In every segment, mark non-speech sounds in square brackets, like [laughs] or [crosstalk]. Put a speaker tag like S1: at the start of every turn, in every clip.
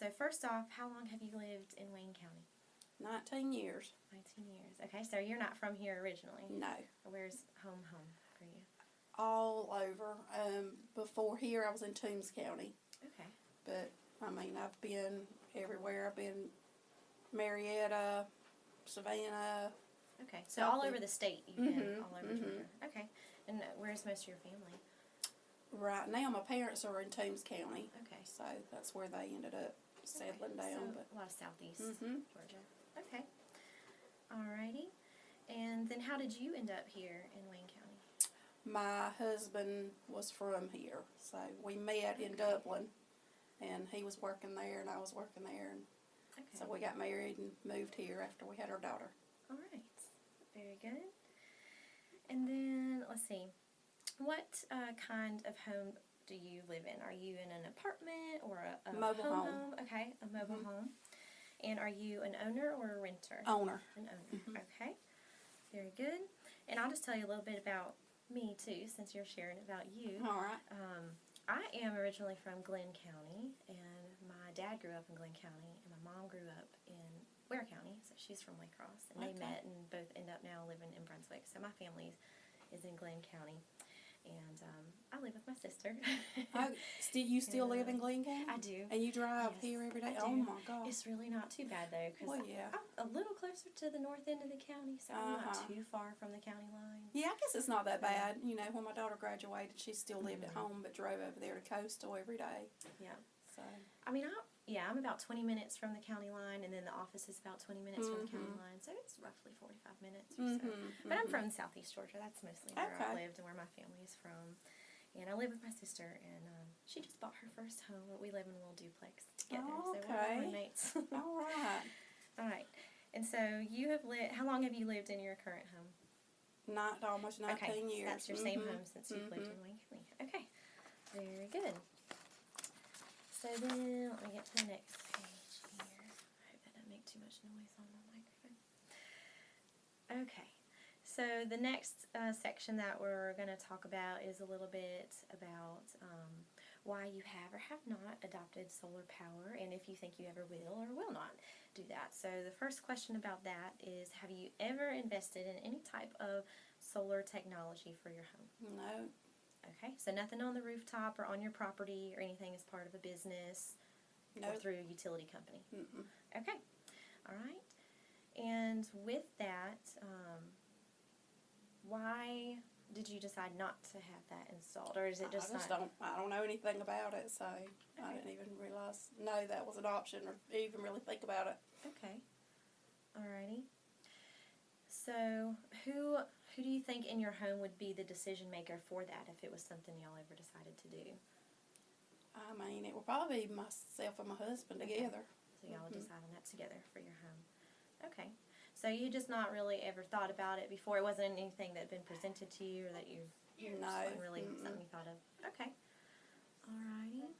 S1: So first off, how long have you lived in Wayne County?
S2: 19 years.
S1: 19 years. Okay, so you're not from here originally.
S2: No.
S1: Where's home home for you?
S2: All over. Um, before here, I was in Toombs County.
S1: Okay.
S2: But, I mean, I've been everywhere. I've been Marietta, Savannah.
S1: Okay. So all over the state you've been
S2: Mhm,
S1: all over
S2: mhm.
S1: Georgia. Okay. And where's most of your family?
S2: Right now, my parents are in Toombs County.
S1: Okay.
S2: So that's where they ended up settling
S1: Okay,
S2: down.
S1: So
S2: but
S1: a lot of southeast
S2: Mhm.
S1: Georgia. Okay. Alrighty. And then how did you end up here in Wayne County?
S2: My husband was from here, so we met in Dublin, and he was working there, and I was working there, and
S1: Okay.
S2: so we got married and moved here after we had our daughter.
S1: All right. Very good. And then let's see. What uh, kind of home do you live in? Are you in an apartment or a, a
S2: Mobile
S1: home,
S2: home.
S1: Okay, a mobile
S2: Mhm.
S1: home. And are you an owner or a renter?
S2: Owner.
S1: An owner.
S2: Mhm.
S1: Okay. Very good. And I'll just tell you a little bit about me too, since you're sharing about you.
S2: All right.
S1: Um, I am originally from Glynn County, and my dad grew up in Glynn County, and my mom grew up in Ware County, so she's from Waycross, and they met and both end up now living in Brunswick. So my family is in Glynn County, and um, I live with my sister. [laughs]
S2: Still, you still
S1: Yeah.
S2: live in Glynn County?
S1: I do.
S2: And you drive
S1: Yes,
S2: here every day? Oh my God.
S1: It's really not too bad though, because
S2: Well, yeah.
S1: I'm a little closer to the north end of the county, so I'm not
S2: Uh-huh.
S1: too far from the county line.
S2: Yeah, I guess it's not that bad. You know, when my daughter graduated, she still lived at
S1: Mhm.
S2: home, but drove over there to Coastal every day.
S1: Yeah.
S2: So,
S1: I mean, I yeah, I'm about 20 minutes from the county line, and then the office is about 20 minutes from the county
S2: Mhm.
S1: line, so it's roughly 45 minutes or so.
S2: Mhm,
S1: But I'm
S2: mhm.
S1: from Southeast Georgia. That's mostly where I lived and where my family is from. And I live with my sister, and um, she just bought her first home. We live in a little duplex together, so we're
S2: Okay.
S1: roommates. [laughs]
S2: all right.
S1: All right. And so you have lived. How long have you lived in your current home?
S2: Not almost 19
S1: okay, so
S2: years.
S1: that's your same
S2: Mhm,
S1: home since you've lived
S2: mhm.
S1: in Wayne County. Okay, very good. So then, let me get to the next page here. I hope that doesn't make too much noise on the microphone. Okay, so the next uh, section that we're going to talk about is a little bit about um, why you have or have not adopted solar power, and if you think you ever will or will not do that. So the first question about that is, have you ever invested in any type of solar technology for your home?
S2: No.
S1: Okay, so nothing on the rooftop or on your property or anything as part of a business or through a utility company.
S2: Mm-mm.
S1: Okay, all right. And with that, um, why did you decide not to have that installed, or is it just,
S2: I just
S1: not?
S2: don't. I don't know anything about it, so I didn't even realize no that was an option or even really think about it.
S1: Okay, alrighty. So who who do you think in your home would be the decision maker for that if it was something y'all ever decided to do?
S2: I mean, it would probably be myself and my husband
S1: Okay.
S2: together.
S1: So y'all would
S2: Mhm.
S1: decide on that together for your home. Okay. So you just not really ever thought about it before. It wasn't anything that had been presented to you or that you
S2: No,
S1: really
S2: mm-mm.
S1: something you thought of. Okay. Alrighty.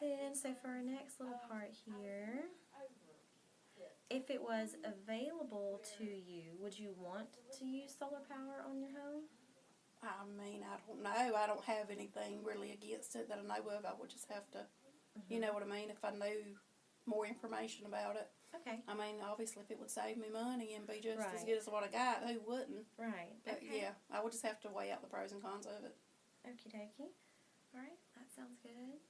S1: Then so for our next little part here, if it was available to you, would you want to use solar power on your home?
S2: I mean, I don't know. I don't have anything really against it that I know of. I would just have to, you mm-hmm. know what I mean, if I knew more information about it.
S1: Okay.
S2: I mean, obviously, if it would save me money and be just as good as what I got, who wouldn't?
S1: Right.
S2: But
S1: okay.
S2: yeah, I would just have to weigh out the pros and cons of it.
S1: Okie dokie. Alright, that sounds good.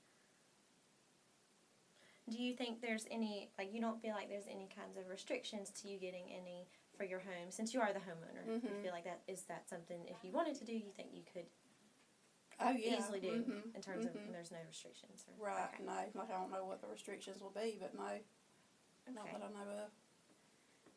S1: Do you think there's any, like, you don't feel like there's any kinds of restrictions to you getting any for your home since you are the homeowner? You
S2: Mhm.
S1: feel like that is that something, if you wanted to do, you think you could
S2: Oh yeah,
S1: easily do
S2: mhm,
S1: in terms of
S2: mhm.
S1: when there's no restrictions? Or,
S2: Right,
S1: okay.
S2: no, like I don't know what the restrictions will be, but no, not
S1: Okay.
S2: that I know of.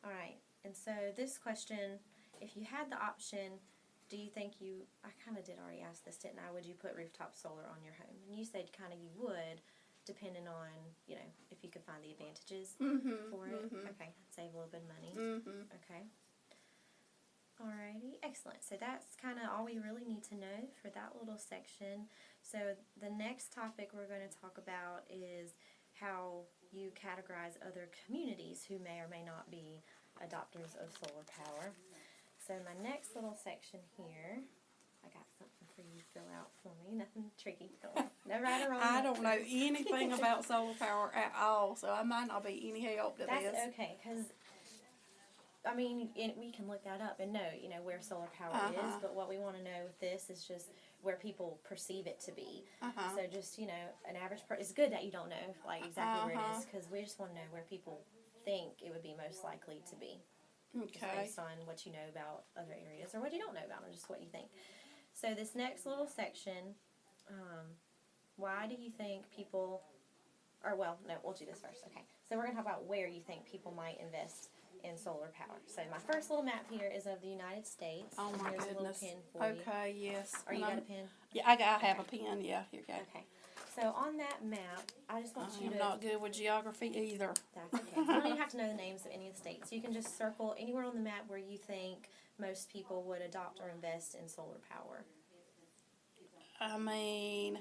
S1: Alright, and so this question, if you had the option, do you think you, I kind of did already ask this, didn't I? Would you put rooftop solar on your home? And you said kind of you would, depending on, you know, if you could find the advantages
S2: Mm-hmm.
S1: for it.
S2: Mm-hmm.
S1: Okay, save a little bit of money.
S2: Mm-hmm.
S1: Okay. Alrighty, excellent. So that's kind of all we really need to know for that little section. So the next topic we're going to talk about is how you categorize other communities who may or may not be adopters of solar power. So my next little section here, I got something for you to fill out for me. Nothing tricky. No right or wrong.
S2: I don't know anything [laughs] about solar power at all, so I might not be any help to
S1: That's
S2: this.
S1: okay, because I mean, it, we can look that up and know, you know, where solar power is.
S2: Uh-huh.
S1: But what we want to know with this is just where people perceive it to be.
S2: Uh-huh.
S1: So just you know, an average person. It's good that you don't know like exactly where it
S2: Uh-huh.
S1: is because we just want to know where people think it would be most likely to be. Just
S2: Okay.
S1: based on what you know about other areas or what you don't know about them, just what you think. So this next little section, um, why do you think people, or well, no, we'll do this first. Okay, so we're gonna talk about where you think people might invest in solar power. So my first little map here is of the United States.
S2: Oh my
S1: here's
S2: goodness.
S1: a pin for you.
S2: Okay, yes.
S1: Are you
S2: And
S1: got a
S2: I'm-
S1: pin?
S2: Yeah, I got. I have a pen. Yeah, here you go.
S1: Okay. So on that map, I just want you
S2: I'm
S1: to.
S2: not good with geography either.
S1: That's okay. You don't even [laughs] have to know the names of any of the states. You can just circle anywhere on the map where you think most people would adopt or invest in solar power.
S2: I mean,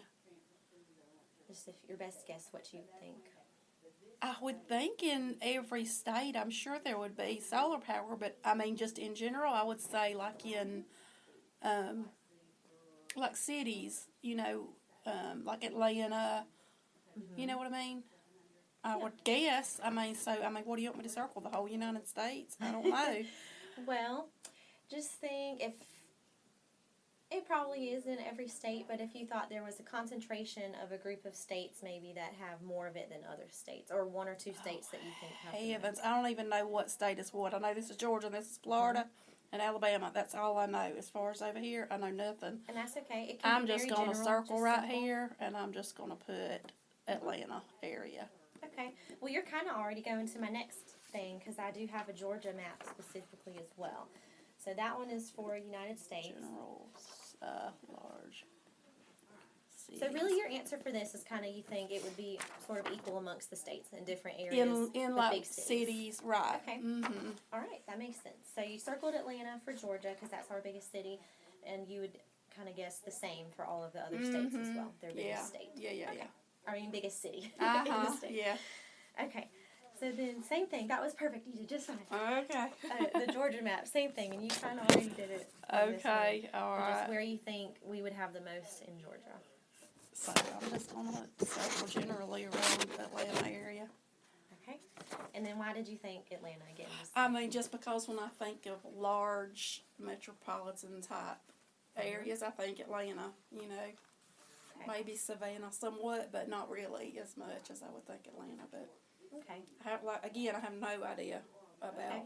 S1: Just if your best guess what you think.
S2: I would think in every state, I'm sure there would be solar power, but I mean, just in general, I would say like in, um, like cities, you know, um, like Atlanta, you know what I mean? I
S1: Yeah.
S2: would guess. I mean, so I mean, what do you want me to circle? The whole United States? I don't know. [laughs]
S1: Well, just think if it probably is in every state, but if you thought there was a concentration of a group of states maybe that have more of it than other states, or one or two oh, states that you think have.
S2: Heavens, I don't even know what state is what. I know this is Georgia, and this is Florida, mm-hmm. and Alabama. That's all I know. As far as over here, I know nothing.
S1: And that's okay. It can
S2: I'm just gonna circle right
S1: simple.
S2: here, and I'm just gonna put Atlanta area.
S1: Okay. Well, you're kind of already going to my next thing because I do have a Georgia map specifically as well. So that one is for United States.
S2: General, uh, large.
S1: So really, your answer for this is kind of you think it would be sort of equal amongst the states in different areas.
S2: in in like
S1: big cities.
S2: cities, right?
S1: Okay.
S2: Mm-hmm.
S1: All right, that makes sense. So you circled Atlanta for Georgia because that's our biggest city, and you would kind of guess the same for all of the other states as well. Their biggest
S2: Yeah.
S1: state.
S2: Yeah, yeah,
S1: Okay. I mean, biggest city. [laughs]
S2: Uh huh. Yeah.
S1: Okay. So then, same thing. That was perfect. You did just fine.
S2: Okay.
S1: uh, the [laughs] Georgia map, same thing, and you kind of already did it. on this one.
S2: Okay. All
S1: Just where you think we would have the most in Georgia.
S2: So I'm just gonna circle generally around Atlanta area.
S1: Okay. And then why did you think Atlanta again? Just,
S2: I mean, just because when I think of large metropolitan type areas, I think Atlanta. You know,
S1: Okay.
S2: maybe Savannah somewhat, but not really as much as I would think Atlanta. But
S1: okay.
S2: I have like again, I have no idea about
S1: Okay.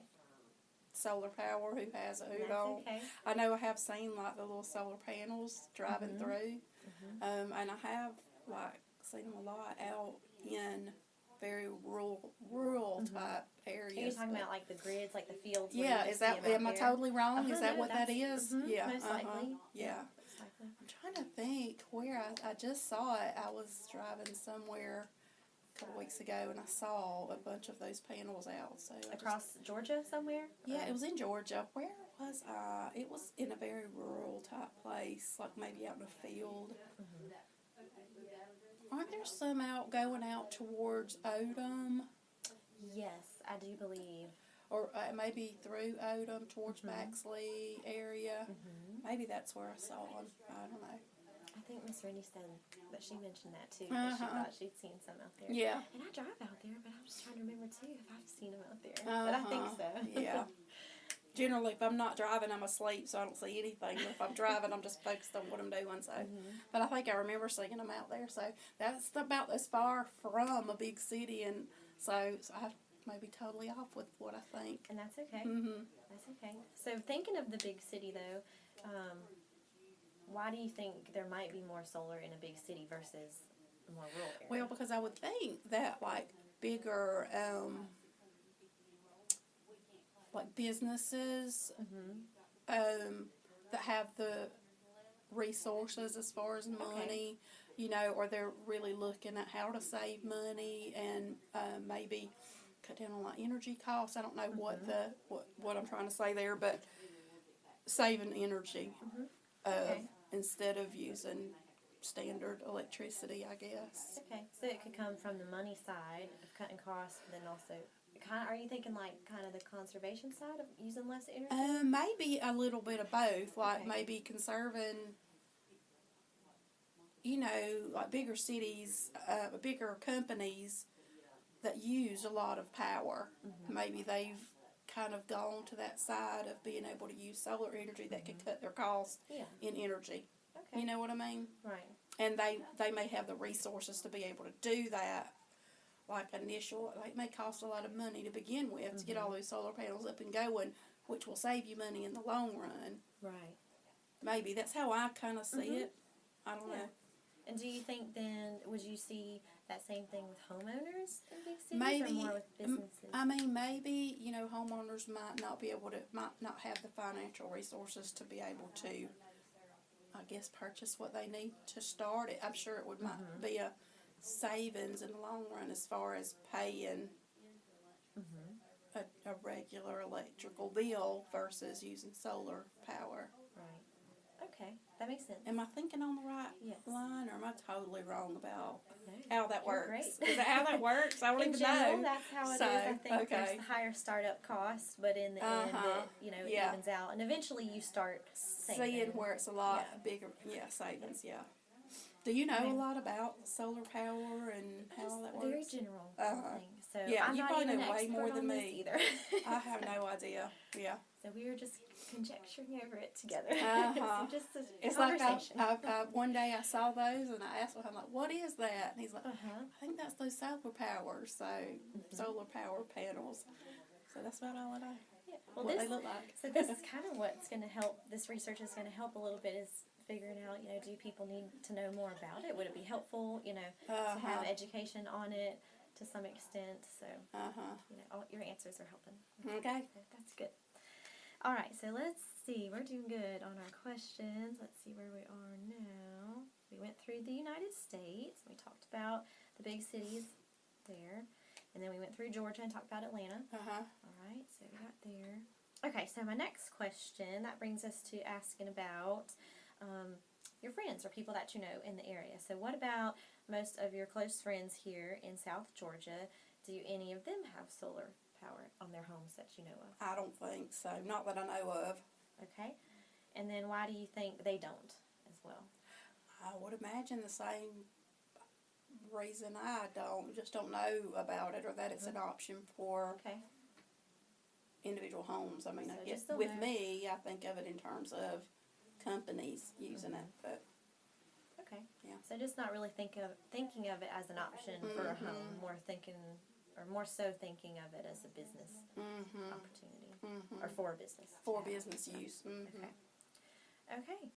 S2: solar power. Who has it? Who
S1: That's
S2: don't?
S1: okay.
S2: I know I have seen like the little solar panels driving
S1: Mhm.
S2: through,
S1: Mhm.
S2: um, and I have like seen them a lot out in very rural, rural
S1: Mhm.
S2: type
S1: Are you talking about like the grids, like the fields?
S2: yeah, is that am I totally wrong?
S1: Uh-huh,
S2: is that
S1: no,
S2: what
S1: that's-
S2: is?
S1: mhm,
S2: Yeah,
S1: most
S2: uh-huh,
S1: likely.
S2: Yeah.
S1: Most likely.
S2: I'm trying to think where I, I just saw it. I was driving somewhere couple weeks ago and I saw a bunch of those panels out. So I just-
S1: Across Georgia somewhere?
S2: yeah,
S1: Or-
S2: it was in Georgia. Where was I? It was in a very rural type place, like maybe out in a field.
S1: Mhm.
S2: Aren't there some out going out towards Odum,
S1: Yes, I do believe.
S2: or uh, maybe through Odum towards
S1: Mhm.
S2: Baxley area?
S1: hmm
S2: Maybe that's where I saw them. I don't know.
S1: I think Miss Rennie said that she mentioned that too. That she
S2: Uh-huh.
S1: thought she'd seen some out there.
S2: Yeah.
S1: And I drive out there, but I'm just trying to remember too if I've seen them out there. But I think
S2: Uh-huh.
S1: so.
S2: yeah. [laughs] Generally, if I'm not driving, I'm asleep, so I don't see anything. But if I'm driving, I'm just focused on what I'm doing. So,
S1: Mhm.
S2: but I think I remember seeing them out there. So that's about as far from a big city, and so, so I may be totally off with what I think.
S1: And that's okay.
S2: hmm
S1: That's okay. So thinking of the big city though, um, why do you think there might be more solar in a big city versus more rural area?
S2: Well, because I would think that like bigger, um, like businesses,
S1: hmm
S2: um, that have the resources as far as money, you know, or they're really looking at how to save money and uh, maybe cut down on like energy costs. I don't know what
S1: Mhm.
S2: the what what I'm trying to say there, but saving energy
S1: Mhm.
S2: uh,
S1: Okay.
S2: Instead of using standard electricity, I guess.
S1: Okay, so it could come from the money side of cutting costs, but then also kind of. Are you thinking like kind of the conservation side of using less energy?
S2: Uh, maybe a little bit of both, like
S1: Okay.
S2: maybe conserving. You know, like bigger cities, uh, bigger companies that use a lot of power.
S1: Mm-hmm.
S2: Maybe they've kind of gone to that side of being able to use solar energy that could cut their costs
S1: yeah.
S2: in energy.
S1: Okay.
S2: You know what I mean?
S1: Right.
S2: and they they may have the resources to be able to do that. Like initial, like it may cost a lot of money to begin with to get all those solar panels up and going, which will save you money in the long run.
S1: Right.
S2: Maybe that's how I kind of see
S1: Mhm.
S2: it. I don't
S1: Yeah.
S2: know.
S1: And do you think then would you see that same thing with homeowners in big cities
S2: Maybe,
S1: or more with businesses?
S2: I mean, maybe you know homeowners might not be able to, might not have the financial resources to be able to, I guess, purchase what they need to start it. I'm sure it would might be a savings in the long run as far as paying
S1: mm-hmm.
S2: a, a regular electrical bill versus using solar power.
S1: Right. Okay, that makes sense.
S2: Am I thinking on the right
S1: Yes.
S2: line, or am I totally wrong about
S1: No,
S2: how that works?
S1: great.
S2: Is that how that works? I don't [laughs]
S1: in
S2: even
S1: general,
S2: know.
S1: that's how it is.
S2: So,
S1: I think there's
S2: okay.
S1: the higher startup costs, but in the end,
S2: Uh-huh.
S1: it you know it
S2: Yeah.
S1: evens out, and eventually you start saving.
S2: Seeing where it's a lot
S1: Yeah.
S2: bigger, yeah, savings, yeah. Do you know
S1: Okay.
S2: a lot about solar power and how that
S1: works? very general
S2: Uh-huh.
S1: thing. So
S2: Yeah,
S1: I'm
S2: you
S1: not
S2: probably know way more than me.
S1: either.
S2: I have no [laughs] idea. Yeah,
S1: So we were just conjecturing over it together. [laughs]
S2: Uh-huh.
S1: so just a
S2: it's like I,
S1: conversation.
S2: I, I, one day I saw those and I asked him, I'm like, "What is that?" And he's like,
S1: uh-huh.
S2: I think that's those solar powers, so solar power panels. So that's about all I know.
S1: Yeah. Well,
S2: what
S1: this,
S2: they look like.
S1: so this [laughs] is kind of what's going to help. This research is going to help a little bit. Is figuring out, you know, do people need to know more about it? Would it be helpful, you know, to have
S2: Uh-huh.
S1: education on it to some extent? So,
S2: Uh huh.
S1: you know, all your answers are helping.
S2: Okay.
S1: Okay, That's good. All right, so let's see. We're doing good on our questions. Let's see where we are now. We went through the United States. We talked about the big cities there. And then we went through Georgia and talked about Atlanta.
S2: Uh huh.
S1: All right, so we got there. Okay, so my next question that brings us to asking about um, your friends or people that you know in the area. So, what about most of your close friends here in South Georgia? Do any of them have solar power on their homes that you know of?
S2: I don't think so. Not that I know of.
S1: Okay, and then why do you think they don't as well?
S2: I would imagine the same reason I don't, just don't know about it or that it's an option for
S1: Okay,
S2: individual homes. I mean,
S1: So
S2: I guess with
S1: know.
S2: me, I think of it in terms of companies using it, but
S1: okay.
S2: Yeah.
S1: So just not really think of thinking of it as an option for a home,
S2: Mhm.
S1: more thinking or more so thinking of it as a business
S2: hmm
S1: opportunity
S2: hmm
S1: or for a business.
S2: for business use. hmm
S1: Okay. Okay.